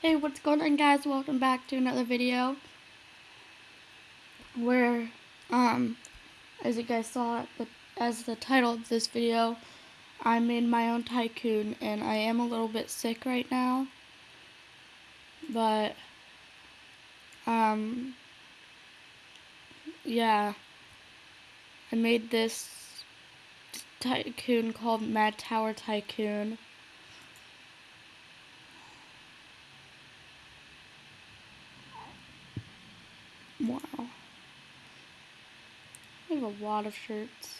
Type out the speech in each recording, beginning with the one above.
Hey, what's going on guys? Welcome back to another video where, um, as you guys saw, as the title of this video, I made my own tycoon and I am a little bit sick right now, but, um, yeah, I made this tycoon called Mad Tower Tycoon. Wow. I have a lot of shirts.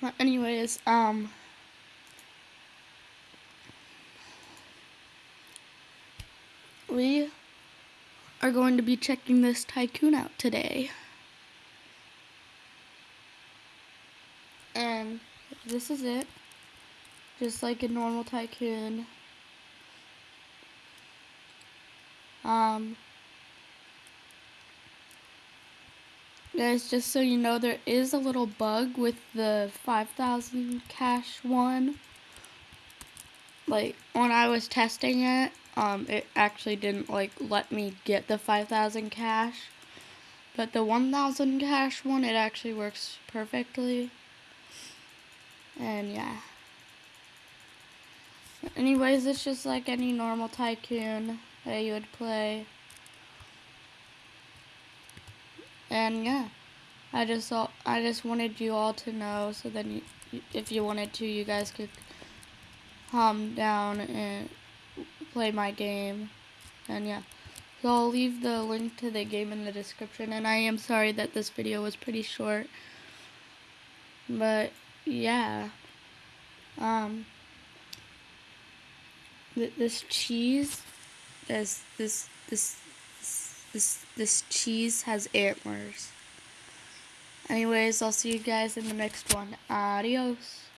But anyways, um we are going to be checking this tycoon out today. And this is it just like a normal tycoon. Um, guys, just so you know, there is a little bug with the 5,000 cash one. Like, when I was testing it, um, it actually didn't, like, let me get the 5,000 cash. But the 1,000 cash one, it actually works perfectly. And, yeah. Anyways, it's just like any normal tycoon that you would play. And yeah, I just all, I just wanted you all to know so then you, if you wanted to, you guys could calm down and play my game. And yeah, so I'll leave the link to the game in the description. And I am sorry that this video was pretty short. But yeah. Um, this cheese, this this this this this cheese has antlers. Anyways, I'll see you guys in the next one. Adios.